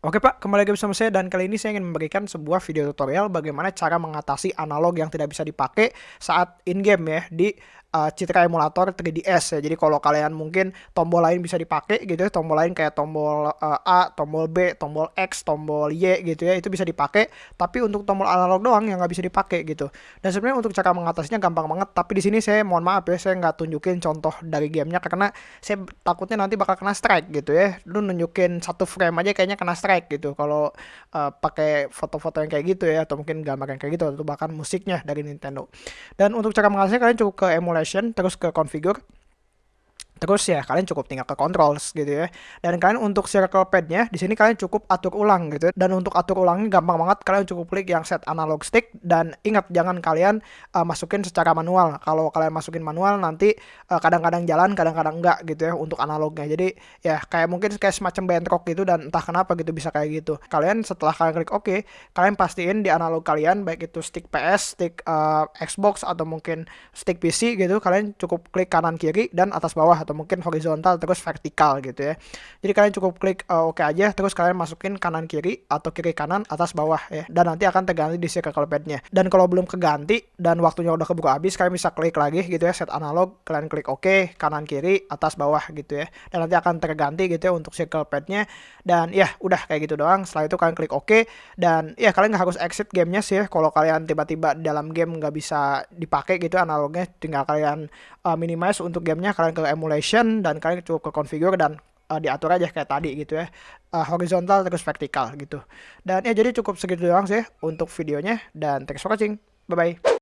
Oke Pak, kembali lagi bersama saya dan kali ini saya ingin memberikan sebuah video tutorial bagaimana cara mengatasi analog yang tidak bisa dipakai saat in-game ya di uh, Citra emulator 3DS ya. Jadi kalau kalian mungkin tombol lain bisa dipakai gitu ya, tombol lain kayak tombol uh, A, tombol B, tombol X, tombol Y gitu ya, itu bisa dipakai. Tapi untuk tombol analog doang yang nggak bisa dipakai gitu. Dan sebenarnya untuk cara mengatasinya gampang banget. Tapi di sini saya mohon maaf ya, saya nggak tunjukin contoh dari gamenya karena saya takutnya nanti bakal kena strike gitu ya. Lu nunjukin satu frame aja kayaknya kena strike gitu. Kalau uh, pakai foto-foto yang kayak gitu ya, atau mungkin gambar yang kayak gitu, atau bahkan musiknya dari Nintendo. Dan untuk cara mengatasinya kalian cukup ke emulasi installation terus ke configure Terus ya kalian cukup tinggal ke controls gitu ya. Dan kalian untuk circle padnya di sini kalian cukup atur ulang gitu. Dan untuk atur ulangnya gampang banget kalian cukup klik yang set analog stick dan ingat jangan kalian uh, masukin secara manual. Kalau kalian masukin manual nanti eh, kadang-kadang uh, jalan, kadang-kadang enggak gitu ya untuk analognya. Jadi ya kayak mungkin kayak semacam bentrok gitu dan entah kenapa gitu bisa kayak gitu. Kalian setelah kalian klik oke, okay, kalian pastiin di analog kalian baik itu stick PS, stick uh, Xbox atau mungkin stick PC gitu, kalian cukup klik kanan kiri dan atas bawah atau mungkin horizontal terus vertikal gitu ya. Jadi kalian cukup klik uh, oke okay aja terus kalian masukin kanan kiri atau kiri kanan atas bawah ya. Dan nanti akan terganti di circle padnya. Dan kalau belum keganti dan waktunya udah keburu habis kalian bisa klik lagi gitu ya set analog kalian klik oke okay, kanan kiri atas bawah gitu ya. Dan nanti akan terganti gitu ya untuk circle padnya dan ya udah kayak gitu doang. Setelah itu kalian klik oke okay, dan ya kalian nggak harus exit gamenya sih ya. Kalau kalian tiba-tiba dalam game nggak bisa dipakai gitu analognya tinggal kalian uh, minimize untuk gamenya kalian ke emulation dan kalian cukup ke configure dan uh, diatur aja kayak tadi gitu ya. Uh, horizontal terus vertikal gitu. Dan ya jadi cukup segitu doang sih untuk videonya dan thanks for watching. Bye bye